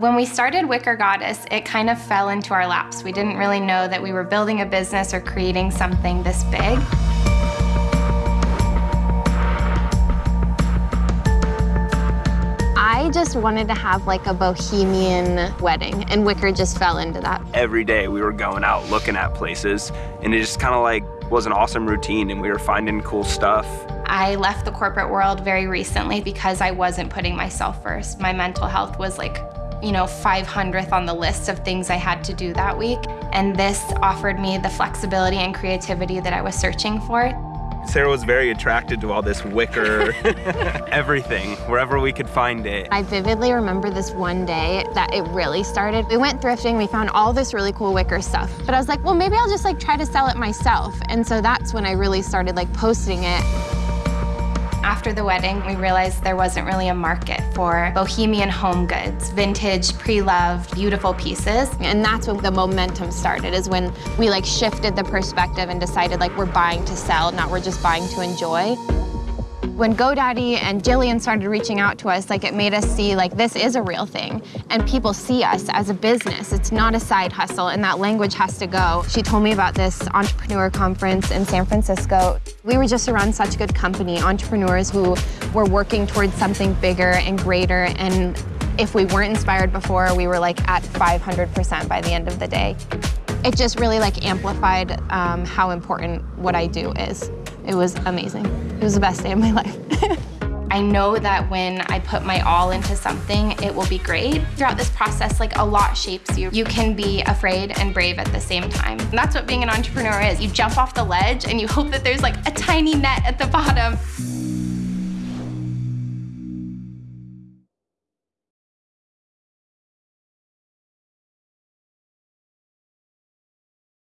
When we started Wicker Goddess, it kind of fell into our laps. We didn't really know that we were building a business or creating something this big. I just wanted to have like a bohemian wedding, and Wicker just fell into that. Every day we were going out looking at places, and it just kind of like was an awesome routine, and we were finding cool stuff. I left the corporate world very recently because I wasn't putting myself first. My mental health was like, you know, 500th on the list of things I had to do that week. And this offered me the flexibility and creativity that I was searching for. Sarah was very attracted to all this wicker, everything, wherever we could find it. I vividly remember this one day that it really started. We went thrifting, we found all this really cool wicker stuff. But I was like, well, maybe I'll just like try to sell it myself. And so that's when I really started like posting it. After the wedding, we realized there wasn't really a market for bohemian home goods, vintage, pre-loved, beautiful pieces. And that's when the momentum started, is when we like shifted the perspective and decided like we're buying to sell, not we're just buying to enjoy. When GoDaddy and Jillian started reaching out to us, like it made us see like this is a real thing and people see us as a business. It's not a side hustle and that language has to go. She told me about this entrepreneur conference in San Francisco. We were just around such good company, entrepreneurs who were working towards something bigger and greater and if we weren't inspired before, we were like at 500% by the end of the day. It just really like amplified um, how important what I do is. It was amazing. It was the best day of my life. I know that when I put my all into something, it will be great. Throughout this process, like a lot shapes you. You can be afraid and brave at the same time. And that's what being an entrepreneur is. You jump off the ledge and you hope that there's like a tiny net at the bottom.